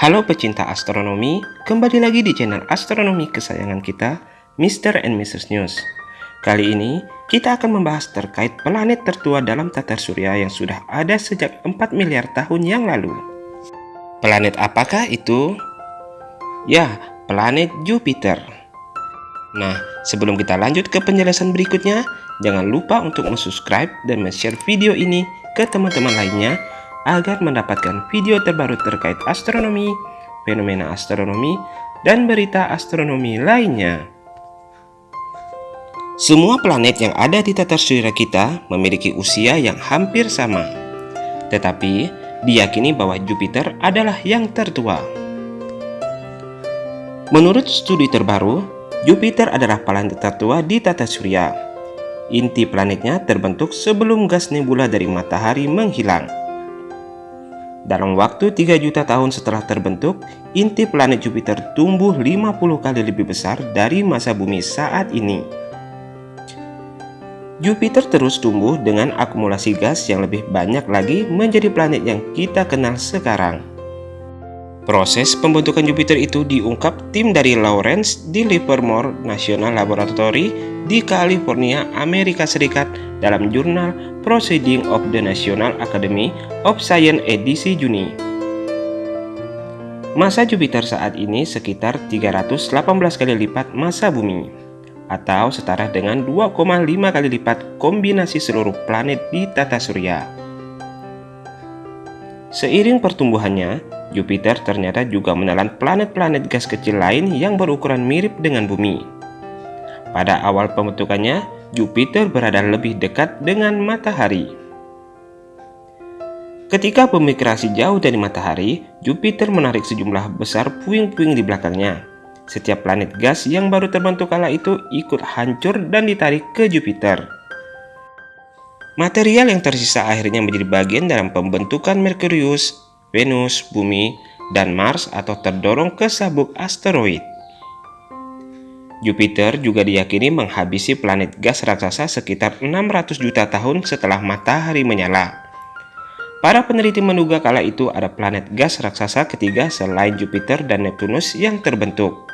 Halo pecinta astronomi, kembali lagi di channel astronomi kesayangan kita, Mr. and Mrs. News. Kali ini, kita akan membahas terkait planet tertua dalam tata surya yang sudah ada sejak 4 miliar tahun yang lalu. Planet apakah itu? Ya, planet Jupiter. Nah, sebelum kita lanjut ke penjelasan berikutnya, jangan lupa untuk subscribe dan share video ini ke teman-teman lainnya agar mendapatkan video terbaru terkait astronomi, fenomena astronomi, dan berita astronomi lainnya. Semua planet yang ada di tata surya kita memiliki usia yang hampir sama. Tetapi, diyakini bahwa Jupiter adalah yang tertua. Menurut studi terbaru, Jupiter adalah planet tertua di tata surya. Inti planetnya terbentuk sebelum gas nebula dari matahari menghilang. Dalam waktu 3 juta tahun setelah terbentuk, inti planet Jupiter tumbuh 50 kali lebih besar dari masa bumi saat ini. Jupiter terus tumbuh dengan akumulasi gas yang lebih banyak lagi menjadi planet yang kita kenal sekarang. Proses pembentukan Jupiter itu diungkap tim dari Lawrence di Livermore National Laboratory di California, Amerika Serikat dalam jurnal Proceeding of the National Academy of Science edisi Juni. Masa Jupiter saat ini sekitar 318 kali lipat masa bumi, atau setara dengan 2,5 kali lipat kombinasi seluruh planet di tata surya. Seiring pertumbuhannya, Jupiter ternyata juga menelan planet-planet gas kecil lain yang berukuran mirip dengan bumi. Pada awal pembentukannya, Jupiter berada lebih dekat dengan matahari. Ketika pemigrasi jauh dari matahari, Jupiter menarik sejumlah besar puing-puing di belakangnya. Setiap planet gas yang baru terbentuk kala itu ikut hancur dan ditarik ke Jupiter. Material yang tersisa akhirnya menjadi bagian dalam pembentukan Merkurius, Venus, Bumi, dan Mars atau terdorong ke sabuk asteroid. Jupiter juga diyakini menghabisi planet gas raksasa sekitar 600 juta tahun setelah matahari menyala. Para peneliti menduga kala itu ada planet gas raksasa ketiga selain Jupiter dan Neptunus yang terbentuk.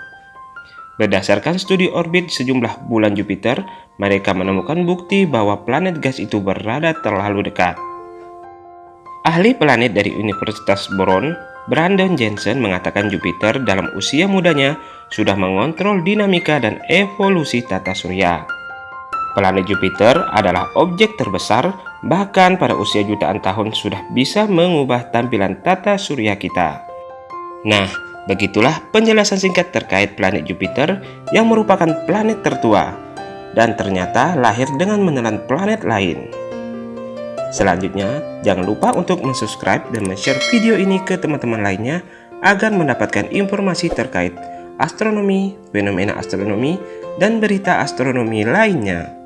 Berdasarkan studi orbit sejumlah bulan Jupiter, mereka menemukan bukti bahwa planet gas itu berada terlalu dekat. Ahli planet dari Universitas Boron, Brandon Jensen mengatakan Jupiter dalam usia mudanya sudah mengontrol dinamika dan evolusi tata surya. Planet Jupiter adalah objek terbesar, bahkan pada usia jutaan tahun sudah bisa mengubah tampilan tata surya kita. Nah, begitulah penjelasan singkat terkait planet Jupiter yang merupakan planet tertua, dan ternyata lahir dengan menelan planet lain. Selanjutnya, jangan lupa untuk subscribe dan share video ini ke teman-teman lainnya agar mendapatkan informasi terkait astronomi, fenomena astronomi, dan berita astronomi lainnya.